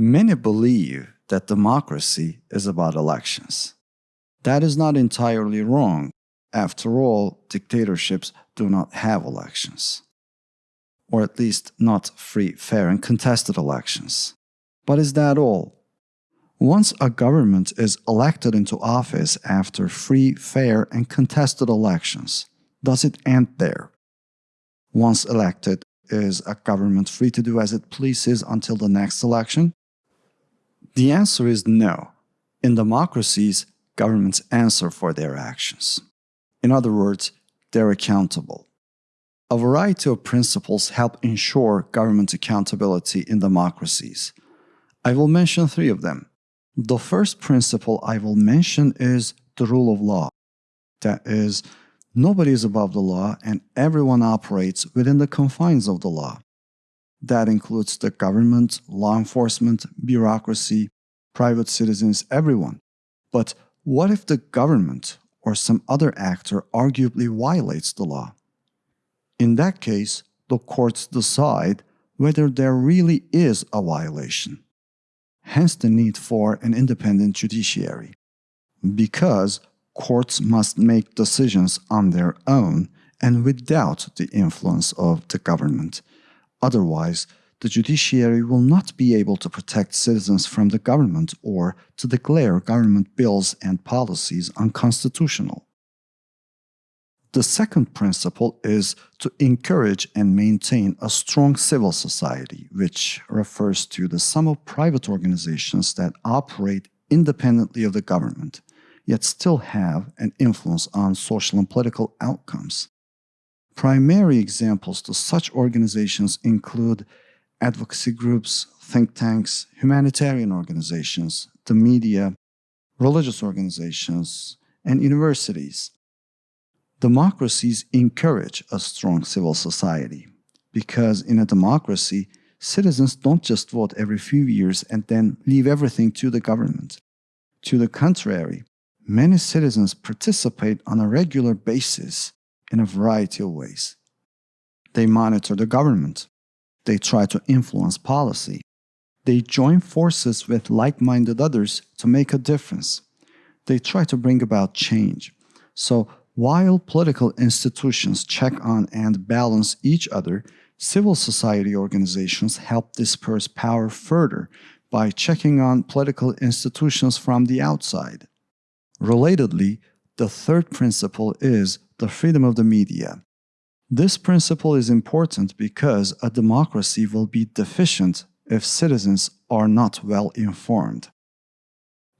Many believe that democracy is about elections. That is not entirely wrong. After all, dictatorships do not have elections. Or at least not free, fair, and contested elections. But is that all? Once a government is elected into office after free, fair, and contested elections, does it end there? Once elected, is a government free to do as it pleases until the next election? The answer is no. In democracies, governments answer for their actions. In other words, they're accountable. A variety of principles help ensure government accountability in democracies. I will mention three of them. The first principle I will mention is the rule of law. That is, nobody is above the law and everyone operates within the confines of the law. That includes the government, law enforcement, bureaucracy, private citizens, everyone. But what if the government or some other actor arguably violates the law? In that case, the courts decide whether there really is a violation hence the need for an independent judiciary. Because courts must make decisions on their own and without the influence of the government. Otherwise, the judiciary will not be able to protect citizens from the government or to declare government bills and policies unconstitutional. The second principle is to encourage and maintain a strong civil society, which refers to the sum of private organizations that operate independently of the government, yet still have an influence on social and political outcomes. Primary examples to such organizations include advocacy groups, think tanks, humanitarian organizations, the media, religious organizations, and universities. Democracies encourage a strong civil society because in a democracy, citizens don't just vote every few years and then leave everything to the government. To the contrary, many citizens participate on a regular basis in a variety of ways. They monitor the government. They try to influence policy. They join forces with like minded others to make a difference. They try to bring about change. So, while political institutions check on and balance each other, civil society organizations help disperse power further by checking on political institutions from the outside. Relatedly, the third principle is the freedom of the media. This principle is important because a democracy will be deficient if citizens are not well informed.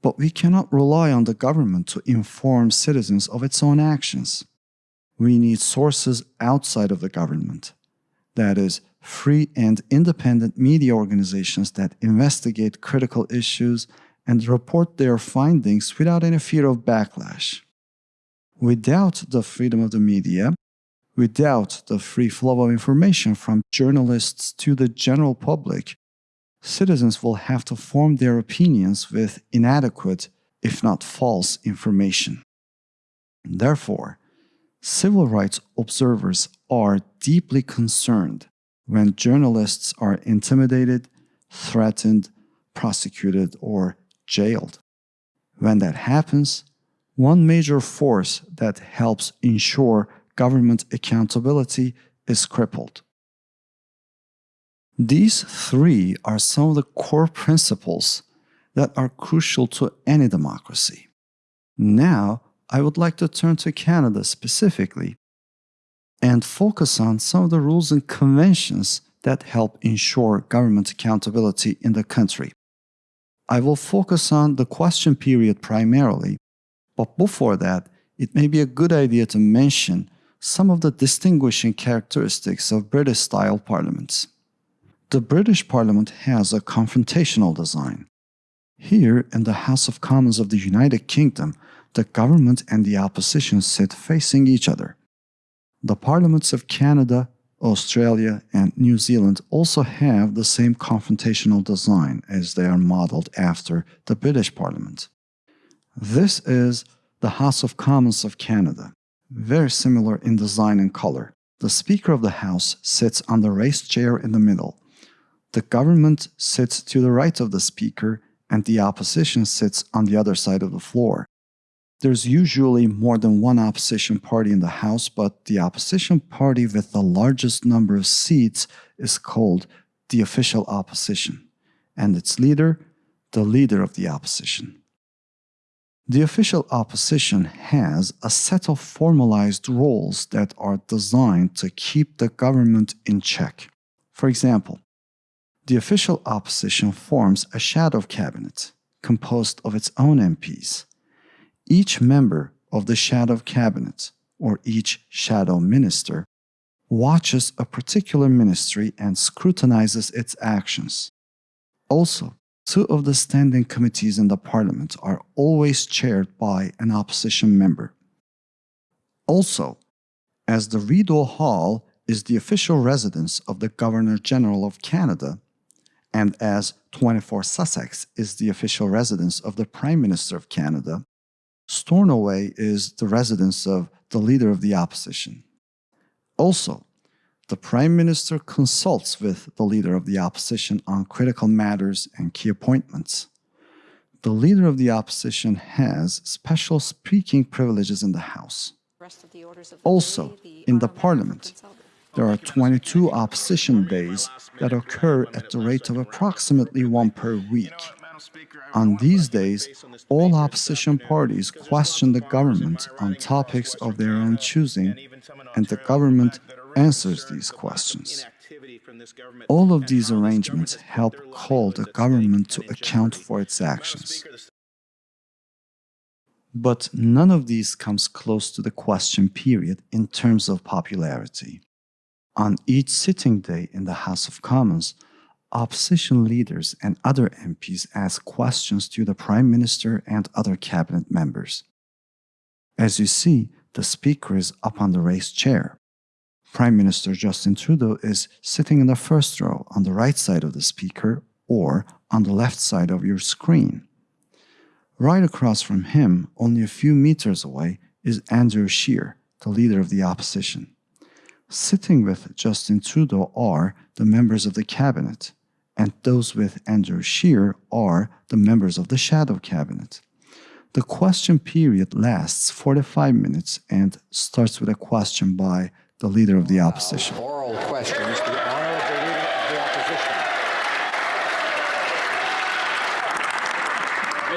But we cannot rely on the government to inform citizens of its own actions. We need sources outside of the government. That is, free and independent media organizations that investigate critical issues and report their findings without any fear of backlash. Without the freedom of the media, without the free flow of information from journalists to the general public, citizens will have to form their opinions with inadequate, if not false, information. Therefore, civil rights observers are deeply concerned when journalists are intimidated, threatened, prosecuted, or jailed. When that happens, one major force that helps ensure government accountability is crippled. These three are some of the core principles that are crucial to any democracy. Now, I would like to turn to Canada specifically and focus on some of the rules and conventions that help ensure government accountability in the country. I will focus on the question period primarily, but before that, it may be a good idea to mention some of the distinguishing characteristics of British style parliaments. The British Parliament has a confrontational design. Here, in the House of Commons of the United Kingdom, the government and the opposition sit facing each other. The parliaments of Canada, Australia, and New Zealand also have the same confrontational design as they are modeled after the British Parliament. This is the House of Commons of Canada, very similar in design and color. The Speaker of the House sits on the raised chair in the middle. The government sits to the right of the speaker and the opposition sits on the other side of the floor. There's usually more than one opposition party in the House, but the opposition party with the largest number of seats is called the official opposition, and its leader, the leader of the opposition. The official opposition has a set of formalized roles that are designed to keep the government in check. For example, the official opposition forms a shadow cabinet composed of its own MPs each member of the shadow cabinet, or each shadow minister, watches a particular ministry and scrutinizes its actions. Also, two of the standing committees in the parliament are always chaired by an opposition member. Also, as the Rideau Hall is the official residence of the Governor General of Canada, and as 24 Sussex is the official residence of the Prime Minister of Canada, Stornoway is the residence of the leader of the opposition. Also, the Prime Minister consults with the leader of the opposition on critical matters and key appointments. The leader of the opposition has special speaking privileges in the House. Also, in the Parliament, there are 22 opposition days that occur at the rate of approximately one per week. On these days, all opposition parties question the government on topics of their own choosing, and the government answers these questions. All of these arrangements help call the government to account for its actions. But none of these comes close to the question period in terms of popularity. On each sitting day in the House of Commons, opposition leaders and other MPs ask questions to the Prime Minister and other cabinet members. As you see, the Speaker is up on the raised chair. Prime Minister Justin Trudeau is sitting in the first row on the right side of the Speaker or on the left side of your screen. Right across from him, only a few meters away, is Andrew Scheer, the leader of the opposition. Sitting with Justin Trudeau are the members of the cabinet, and those with Andrew Scheer are the members of the shadow cabinet. The question period lasts 45 minutes and starts with a question by the leader of the opposition. Oral questions. The honor of the leader of the opposition.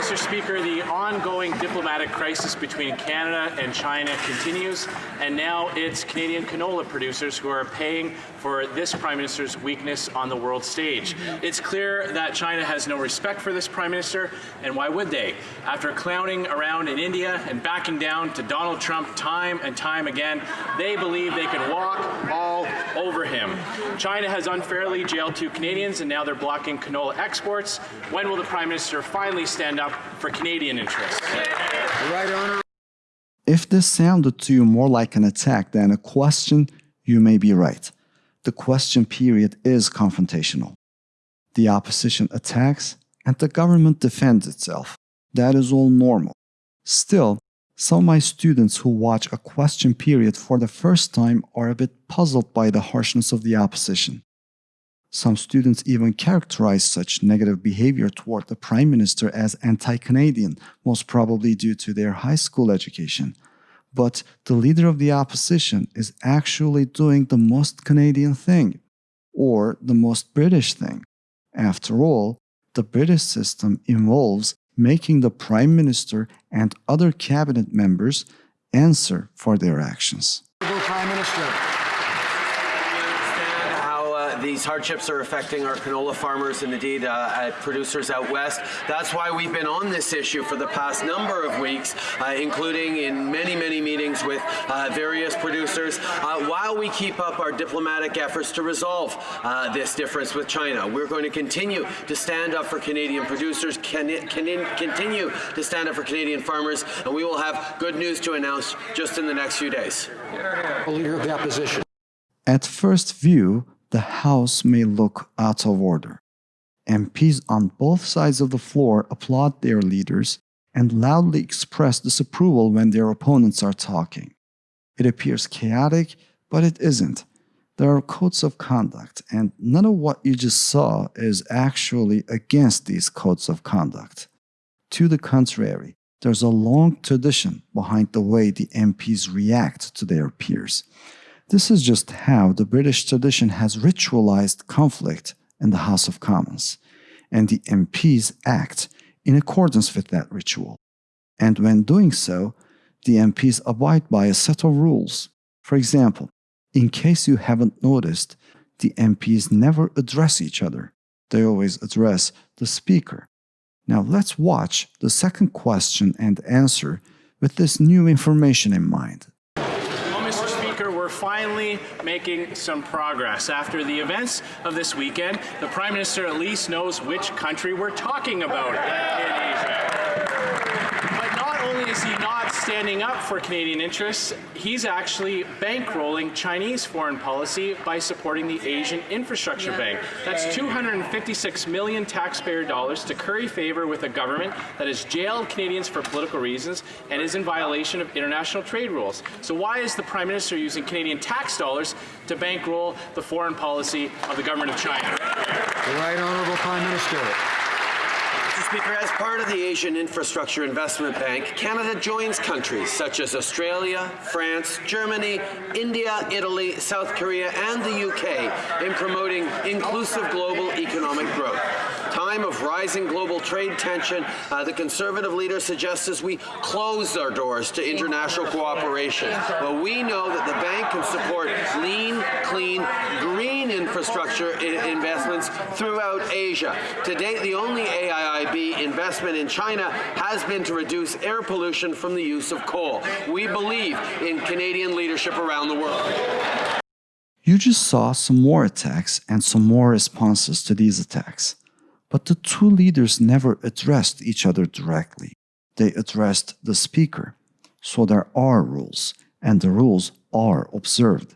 Mr. Speaker, the ongoing diplomatic crisis between Canada and China continues, and now it's Canadian canola producers who are paying for this Prime Minister's weakness on the world stage. It's clear that China has no respect for this Prime Minister, and why would they? After clowning around in India and backing down to Donald Trump time and time again, they believe they can walk all over him. China has unfairly jailed two Canadians, and now they're blocking canola exports. When will the Prime Minister finally stand up for Canadian interests? Right Honor. If this sounded to you more like an attack than a question, you may be right. The question period is confrontational. The opposition attacks and the government defends itself. That is all normal. Still, some of my students who watch a question period for the first time are a bit puzzled by the harshness of the opposition. Some students even characterize such negative behavior toward the Prime Minister as anti Canadian, most probably due to their high school education. But the leader of the opposition is actually doing the most Canadian thing, or the most British thing. After all, the British system involves making the Prime Minister and other cabinet members answer for their actions. Prime Minister these hardships are affecting our canola farmers and indeed uh, producers out west. That's why we've been on this issue for the past number of weeks, uh, including in many, many meetings with uh, various producers, uh, while we keep up our diplomatic efforts to resolve uh, this difference with China. We're going to continue to stand up for Canadian producers, can, can continue to stand up for Canadian farmers, and we will have good news to announce just in the next few days. Leader of the opposition. At first view, the House may look out of order. MPs on both sides of the floor applaud their leaders and loudly express disapproval when their opponents are talking. It appears chaotic, but it isn't. there are codes of conduct, and none of what you just saw is actually against these codes of conduct. To the contrary, there's a long tradition behind the way the MPs react to their peers. This is just how the British tradition has ritualized conflict in the House of Commons, and the MPs act in accordance with that ritual. And when doing so, the MPs abide by a set of rules. For example, in case you haven't noticed, the MPs never address each other. They always address the speaker. Now let's watch the second question and answer with this new information in mind. Well, Mr. Speaker, we're finally making some progress. After the events of this weekend, the Prime Minister at least knows which country we're talking about not is he not standing up for Canadian interests, he's actually bankrolling Chinese foreign policy by supporting the Asian Infrastructure Bank. That's 256 million taxpayer dollars to curry favor with a government that has jailed Canadians for political reasons and is in violation of international trade rules. So why is the Prime Minister using Canadian tax dollars to bankroll the foreign policy of the government of China? The Right Honourable Prime Minister. Mr. Speaker, as part of the Asian Infrastructure Investment Bank, Canada joins countries such as Australia, France, Germany, India, Italy, South Korea, and the UK in promoting inclusive global economic growth. Time of rising global trade tension, uh, the Conservative leader suggests as we close our doors to international cooperation. Well, we know that the bank can support lean, clean, green infrastructure investments throughout Asia. To date, the only AIIB investment in China has been to reduce air pollution from the use of coal. We believe in Canadian leadership around the world. You just saw some more attacks and some more responses to these attacks. But the two leaders never addressed each other directly. They addressed the speaker. So there are rules, and the rules are observed.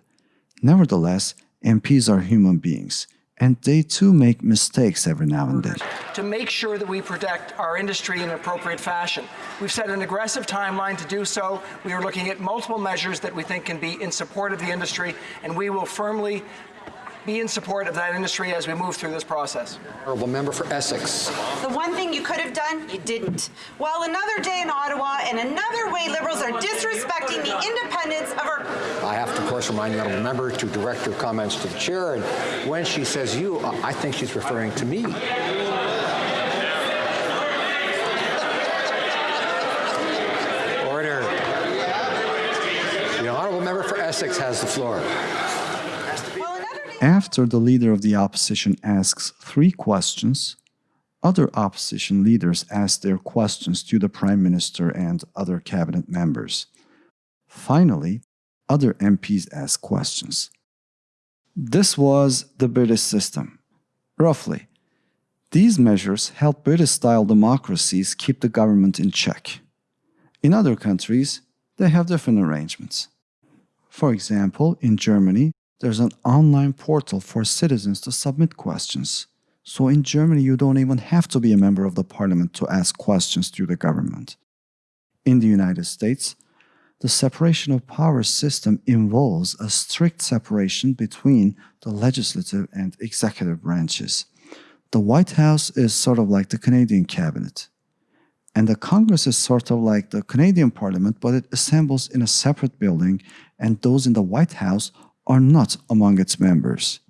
Nevertheless, MPs are human beings, and they too make mistakes every now and then. to make sure that we protect our industry in an appropriate fashion. We've set an aggressive timeline to do so. We are looking at multiple measures that we think can be in support of the industry, and we will firmly be in support of that industry as we move through this process. Honourable Member for Essex. The one thing you could have done, you didn't. While another day in Ottawa and another way Liberals are disrespecting the independence of our I have to, of course, remind the honourable member to direct her comments to the chair, and when she says you, I I think she's referring to me. Order. The honourable member for Essex has the floor. After the leader of the opposition asks three questions, other opposition leaders ask their questions to the Prime Minister and other cabinet members. Finally, other MPs ask questions. This was the British system. Roughly, these measures help British style democracies keep the government in check. In other countries, they have different arrangements. For example, in Germany, there's an online portal for citizens to submit questions. So in Germany, you don't even have to be a member of the parliament to ask questions to the government. In the United States, the separation of powers system involves a strict separation between the legislative and executive branches. The White House is sort of like the Canadian cabinet. And the Congress is sort of like the Canadian Parliament, but it assembles in a separate building, and those in the White House are not among its members.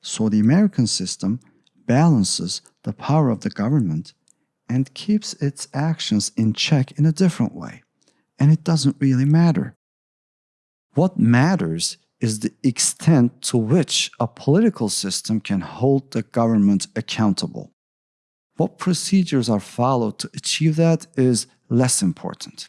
So the American system balances the power of the government and keeps its actions in check in a different way. And it doesn't really matter. What matters is the extent to which a political system can hold the government accountable. What procedures are followed to achieve that is less important.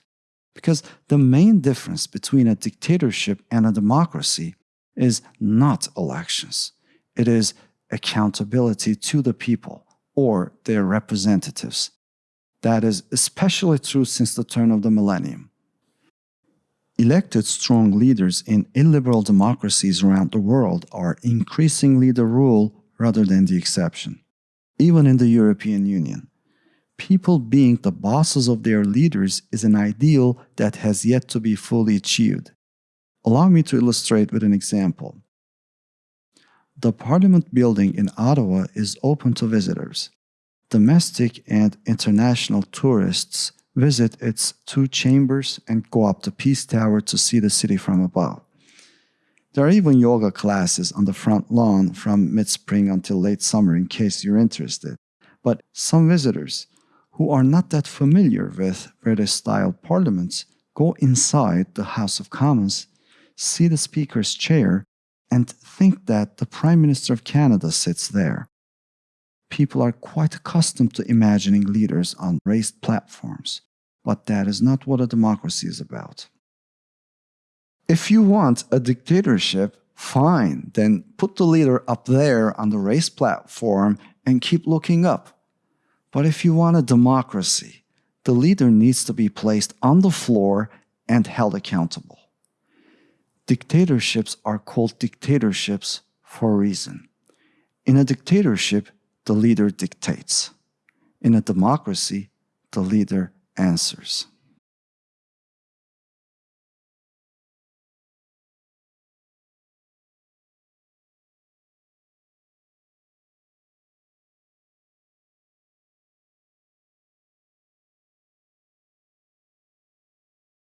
Because the main difference between a dictatorship and a democracy is not elections, it is accountability to the people or their representatives. That is especially true since the turn of the millennium. Elected strong leaders in illiberal democracies around the world are increasingly the rule rather than the exception. Even in the European Union, people being the bosses of their leaders is an ideal that has yet to be fully achieved. Allow me to illustrate with an example. The Parliament building in Ottawa is open to visitors. Domestic and international tourists visit its two chambers and go up the Peace Tower to see the city from above. There are even yoga classes on the front lawn from mid spring until late summer in case you're interested. But some visitors who are not that familiar with British style parliaments go inside the House of Commons, see the Speaker's chair, and think that the Prime Minister of Canada sits there. People are quite accustomed to imagining leaders on raised platforms, but that is not what a democracy is about. If you want a dictatorship, fine, then put the leader up there on the raised platform and keep looking up. But if you want a democracy, the leader needs to be placed on the floor and held accountable. Dictatorships are called dictatorships for a reason. In a dictatorship, the leader dictates. In a democracy, the leader answers.